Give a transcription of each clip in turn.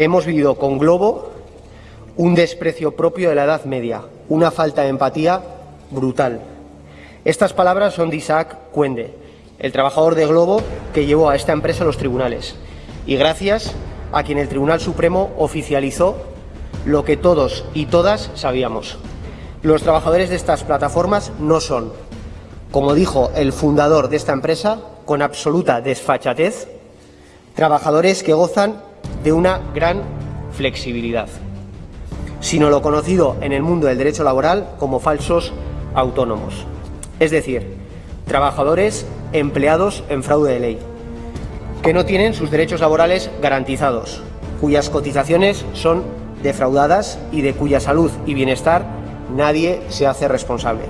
Hemos vivido con Globo un desprecio propio de la Edad Media, una falta de empatía brutal. Estas palabras son de Isaac Cuende, el trabajador de Globo que llevó a esta empresa a los tribunales y gracias a quien el Tribunal Supremo oficializó lo que todos y todas sabíamos. Los trabajadores de estas plataformas no son, como dijo el fundador de esta empresa, con absoluta desfachatez, trabajadores que gozan de una gran flexibilidad, sino lo conocido en el mundo del derecho laboral como falsos autónomos. Es decir, trabajadores empleados en fraude de ley, que no tienen sus derechos laborales garantizados, cuyas cotizaciones son defraudadas y de cuya salud y bienestar nadie se hace responsable.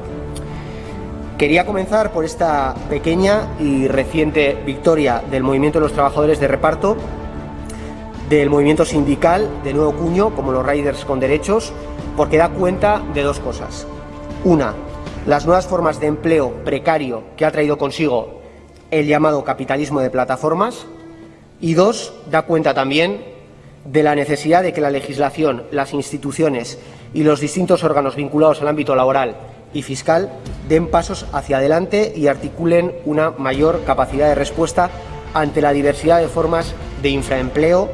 Quería comenzar por esta pequeña y reciente victoria del movimiento de los trabajadores de reparto, del movimiento sindical de nuevo cuño, como los riders con derechos, porque da cuenta de dos cosas. Una, las nuevas formas de empleo precario que ha traído consigo el llamado capitalismo de plataformas y dos, da cuenta también de la necesidad de que la legislación, las instituciones y los distintos órganos vinculados al ámbito laboral y fiscal den pasos hacia adelante y articulen una mayor capacidad de respuesta ante la diversidad de formas de infraempleo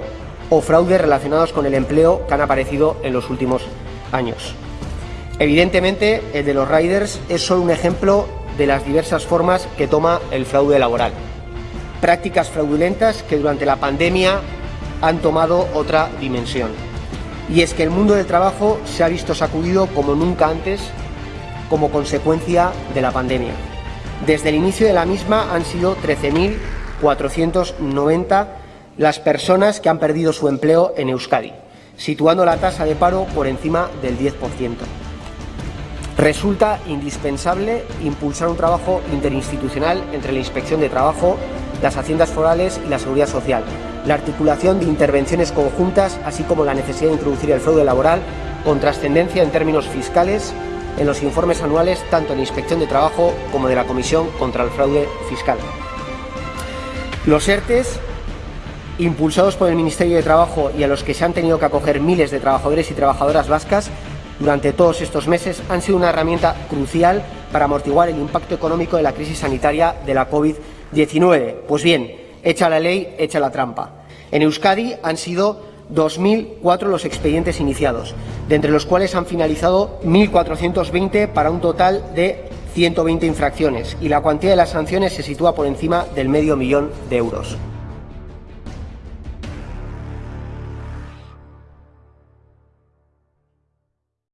o fraude relacionados con el empleo que han aparecido en los últimos años. Evidentemente, el de los riders es solo un ejemplo de las diversas formas que toma el fraude laboral. Prácticas fraudulentas que durante la pandemia han tomado otra dimensión. Y es que el mundo del trabajo se ha visto sacudido como nunca antes como consecuencia de la pandemia. Desde el inicio de la misma han sido 13.490 las personas que han perdido su empleo en Euskadi, situando la tasa de paro por encima del 10%. Resulta indispensable impulsar un trabajo interinstitucional entre la Inspección de Trabajo, las Haciendas Forales y la Seguridad Social, la articulación de intervenciones conjuntas, así como la necesidad de introducir el fraude laboral con trascendencia en términos fiscales en los informes anuales tanto de la Inspección de Trabajo como de la Comisión contra el Fraude Fiscal. Los ERTES impulsados por el Ministerio de Trabajo y a los que se han tenido que acoger miles de trabajadores y trabajadoras vascas durante todos estos meses han sido una herramienta crucial para amortiguar el impacto económico de la crisis sanitaria de la COVID-19. Pues bien, echa la ley, echa la trampa. En Euskadi han sido 2.004 los expedientes iniciados, de entre los cuales han finalizado 1.420 para un total de 120 infracciones y la cuantía de las sanciones se sitúa por encima del medio millón de euros.